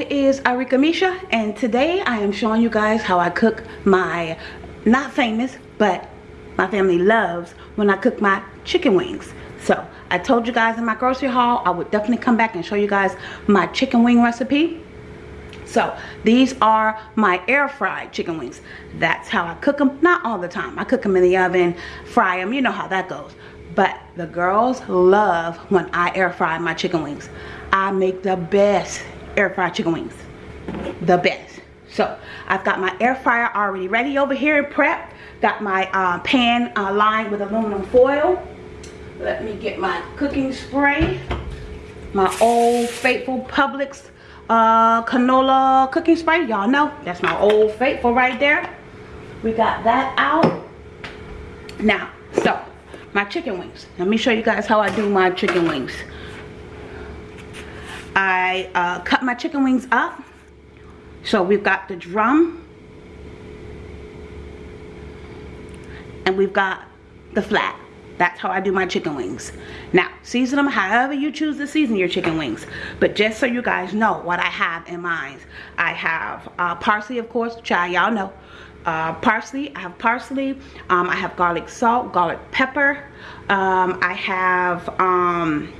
it is Arika Misha and today I am showing you guys how I cook my not famous but my family loves when I cook my chicken wings. So I told you guys in my grocery haul I would definitely come back and show you guys my chicken wing recipe. So these are my air fried chicken wings. That's how I cook them. Not all the time. I cook them in the oven, fry them. You know how that goes. But the girls love when I air fry my chicken wings. I make the best air fried chicken wings. The best. So I've got my air fryer already ready over here and prep. Got my uh, pan uh, lined with aluminum foil. Let me get my cooking spray. My old faithful Publix uh, canola cooking spray. Y'all know that's my old faithful right there. We got that out. Now, so my chicken wings. Let me show you guys how I do my chicken wings. I uh, cut my chicken wings up. So we've got the drum. And we've got the flat. That's how I do my chicken wings. Now, season them however you choose to season your chicken wings. But just so you guys know what I have in mind. I have uh, parsley, of course, which y'all know. Uh, parsley, I have parsley. Um, I have garlic salt, garlic pepper. Um, I have... Um,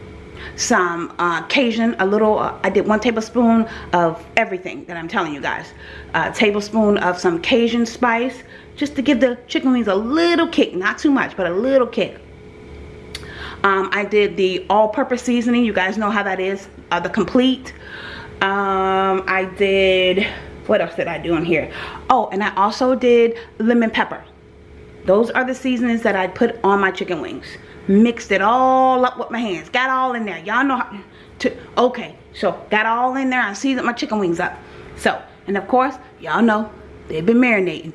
some uh, Cajun, a little, uh, I did one tablespoon of everything that I'm telling you guys. A tablespoon of some Cajun spice, just to give the chicken wings a little kick, not too much, but a little kick. Um, I did the all-purpose seasoning, you guys know how that is, uh, the complete. Um, I did, what else did I do in here? Oh, and I also did lemon pepper. Those are the seasonings that I put on my chicken wings. Mixed it all up with my hands. Got all in there. Y'all know how to okay so got all in there. I seasoned my chicken wings up. So and of course y'all know they've been marinating.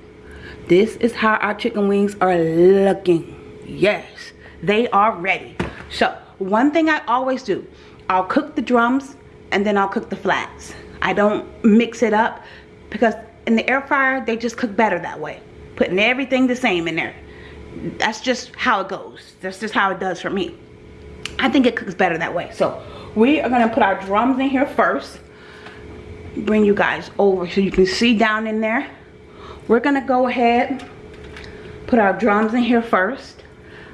This is how our chicken wings are looking. Yes they are ready. So one thing I always do I'll cook the drums and then I'll cook the flats. I don't mix it up because in the air fryer they just cook better that way putting everything the same in there. That's just how it goes. That's just how it does for me. I think it cooks better that way. So we are gonna put our drums in here first. Bring you guys over so you can see down in there. We're gonna go ahead put our drums in here first.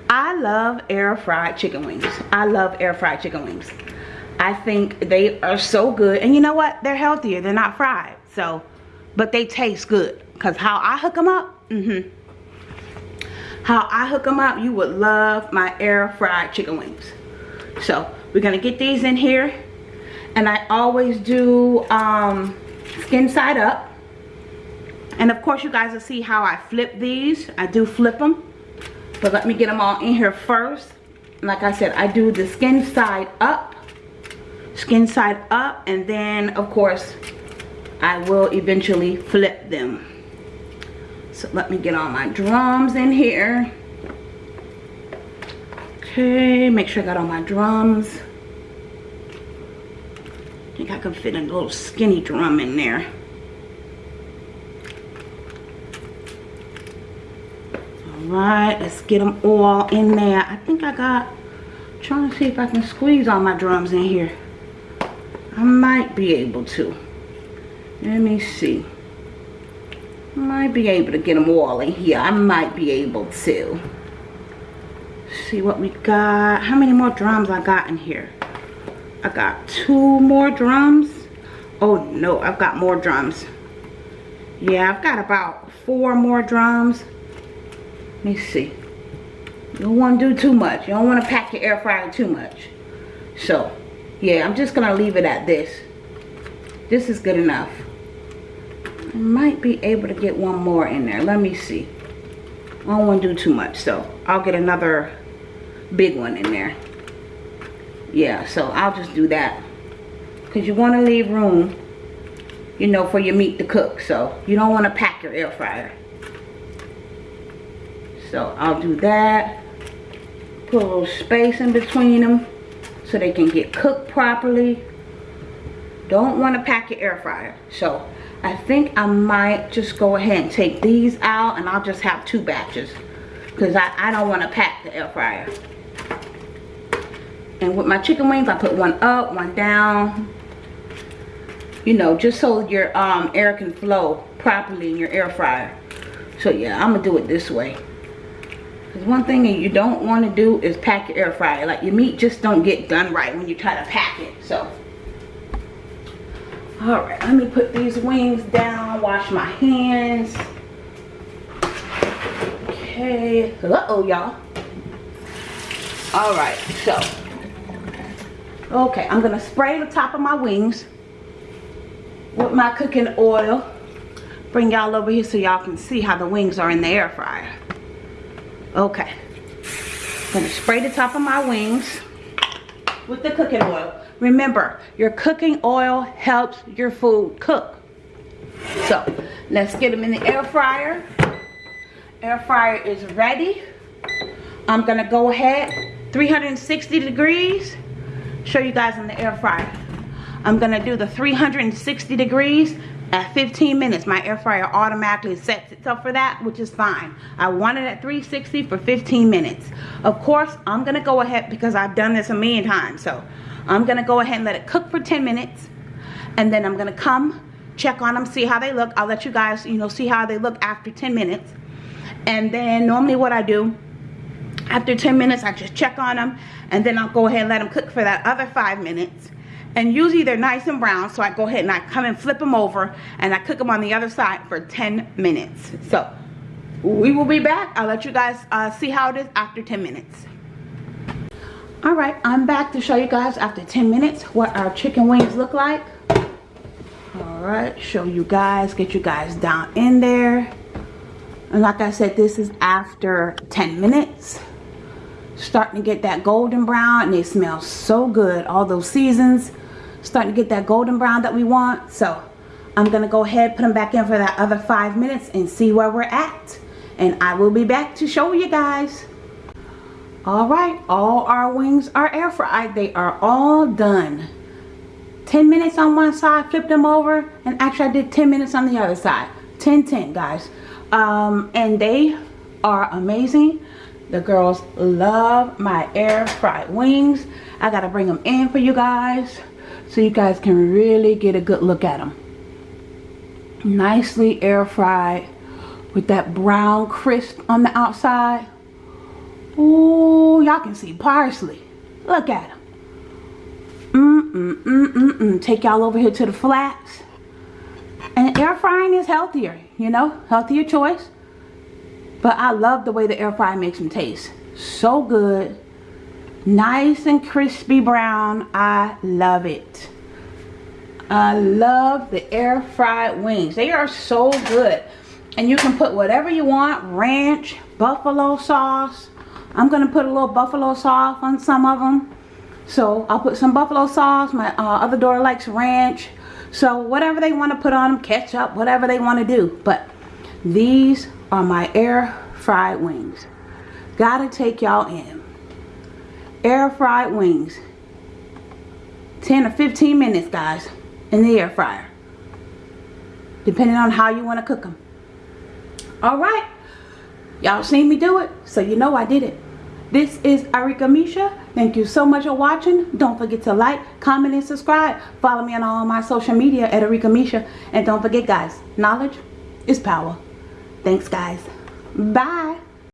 I love air fried chicken wings. I love air fried chicken wings. I think they are so good. And you know what? They're healthier. They're not fried. So but they taste good because how I hook them up mm-hmm how I hook them up, you would love my air fried chicken wings. So we're gonna get these in here. And I always do um, skin side up. And of course you guys will see how I flip these. I do flip them. But let me get them all in here first. Like I said, I do the skin side up. Skin side up. And then of course I will eventually flip them. So let me get all my drums in here. Okay, make sure I got all my drums. I think I can fit a little skinny drum in there. Alright, let's get them all in there. I think I got, trying to see if I can squeeze all my drums in here. I might be able to. Let me see might be able to get them all in here. I might be able to. See what we got. How many more drums I got in here? I got two more drums. Oh no, I've got more drums. Yeah, I've got about four more drums. Let me see. You don't want to do too much. You don't want to pack your air fryer too much. So, yeah, I'm just going to leave it at this. This is good enough. Might be able to get one more in there. Let me see. I don't want to do too much, so I'll get another big one in there. Yeah, so I'll just do that. Because you want to leave room, you know, for your meat to cook. So you don't want to pack your air fryer. So I'll do that. Put a little space in between them so they can get cooked properly. Don't want to pack your air fryer. So I think I might just go ahead and take these out and I'll just have two batches. Because I, I don't want to pack the air fryer. And with my chicken wings, I put one up, one down. You know, just so your um, air can flow properly in your air fryer. So yeah, I'm going to do it this way. Because one thing that you don't want to do is pack your air fryer. Like your meat just don't get done right when you try to pack it. So, alright, let me put these wings down, wash my hands. Okay, uh-oh y'all. Alright, so, okay, I'm to spray the top of my wings with my cooking oil. Bring y'all over here so y'all can see how the wings are in the air fryer. Okay. To spray the top of my wings with the cooking oil. Remember, your cooking oil helps your food cook. So, let's get them in the air fryer. Air fryer is ready. I'm to go ahead, 360 degrees. Show you guys in the air fryer. I'm to do the 360 degrees at 15 minutes my air fryer automatically sets itself for that which is fine. I want it at 360 for 15 minutes. Of course I'm gonna go ahead because I've done this a million times so I'm gonna go ahead and let it cook for 10 minutes and then I'm gonna come check on them see how they look. I'll let you guys you know see how they look after 10 minutes. And then normally what I do after 10 minutes I just check on them and then I'll go ahead and let them cook for that other five minutes and usually they're nice and brown so I go ahead and I come and flip them over and I cook them on the other side for 10 minutes. So we will be back. I'll let you guys uh, see how it is after 10 minutes. All right I'm back to show you guys after 10 minutes what our chicken wings look like. All right show you guys get you guys down in there. And like I said this is after 10 minutes. Starting to get that golden brown and they smell so good. All those seasons starting to get that golden brown that we want. So I'm going to go ahead put them back in for that other five minutes and see where we're at. And I will be back to show you guys. Alright, all our wings are air fried. They are all done. 10 minutes on one side, flip them over. And actually I did 10 minutes on the other side. 10, 10 guys. Um, and they are amazing. The girls love my air fried wings. I got to bring them in for you guys so you guys can really get a good look at them. Nicely air fried with that brown crisp on the outside. Ooh, y'all can see parsley. Look at them. Mm, mm, mm, mm, mm. Take y'all over here to the flats. And air frying is healthier, you know, healthier choice. But I love the way the air fryer makes them taste. So good nice and crispy brown. I love it. I love the air fried wings. They are so good. And you can put whatever you want ranch buffalo sauce. I'm gonna put a little buffalo sauce on some of them so I'll put some buffalo sauce. My uh, other daughter likes ranch. So whatever they want to put on them ketchup whatever they want to do. But these are my air fried wings. Gotta take y'all in air fried wings. 10 or 15 minutes guys in the air fryer. Depending on how you want to cook them all right. Y'all seen me do it so you know I did it. This is Arika Misha. Thank you so much for watching. Don't forget to like comment and subscribe. Follow me on all my social media at Arika Misha. And don't forget guys knowledge is power. Thanks guys. Bye